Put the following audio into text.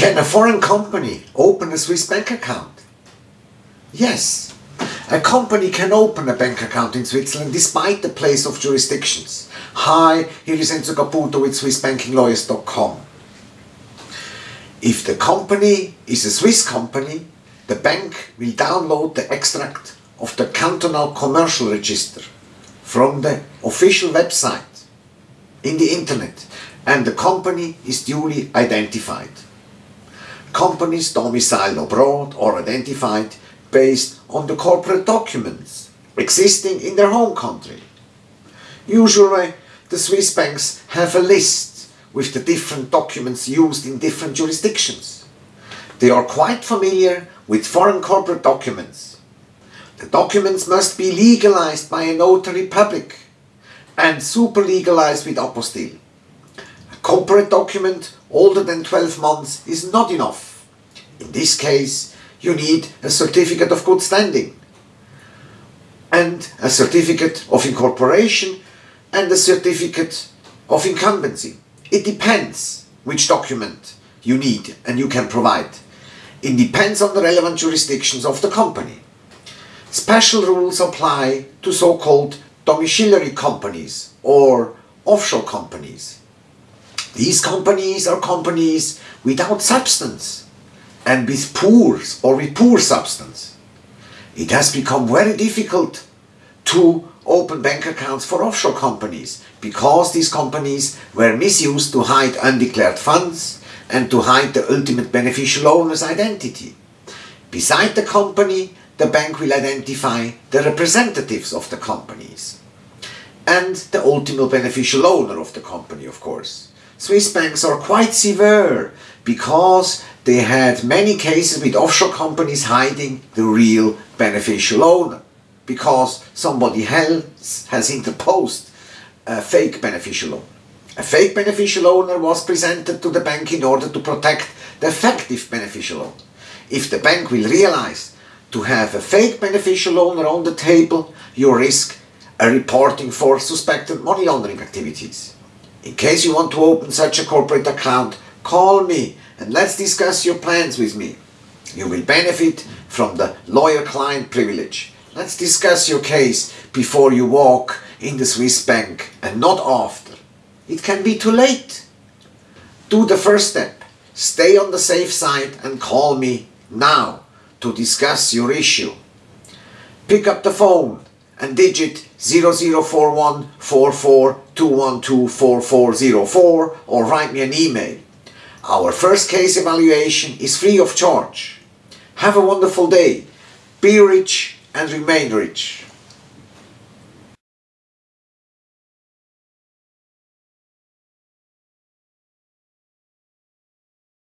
Can a foreign company open a Swiss bank account? Yes. A company can open a bank account in Switzerland despite the place of jurisdictions. Hi, here is Enzo Caputo with SwissBankingLawyers.com. If the company is a Swiss company, the bank will download the extract of the cantonal commercial register from the official website in the internet and the company is duly identified. Companies domiciled abroad are identified based on the corporate documents existing in their home country. Usually, the Swiss banks have a list with the different documents used in different jurisdictions. They are quite familiar with foreign corporate documents. The documents must be legalized by a notary public and super legalized with apostille. Corporate document older than 12 months is not enough. In this case, you need a certificate of good standing and a certificate of incorporation and a certificate of incumbency. It depends which document you need and you can provide. It depends on the relevant jurisdictions of the company. Special rules apply to so-called domiciliary companies or offshore companies. These companies are companies without substance and with poor or with poor substance. It has become very difficult to open bank accounts for offshore companies because these companies were misused to hide undeclared funds and to hide the ultimate beneficial owner's identity. Beside the company, the bank will identify the representatives of the companies and the ultimate beneficial owner of the company, of course. Swiss banks are quite severe because they had many cases with offshore companies hiding the real beneficial owner because somebody else has interposed a fake beneficial owner. A fake beneficial owner was presented to the bank in order to protect the effective beneficial owner. If the bank will realize to have a fake beneficial owner on the table, you risk a reporting for suspected money laundering activities. In case you want to open such a corporate account, call me and let's discuss your plans with me. You will benefit from the lawyer-client privilege. Let's discuss your case before you walk in the Swiss bank and not after. It can be too late. Do the first step. Stay on the safe side and call me now to discuss your issue. Pick up the phone and digit 0041 or write me an email. Our first case evaluation is free of charge. Have a wonderful day. Be rich and remain rich.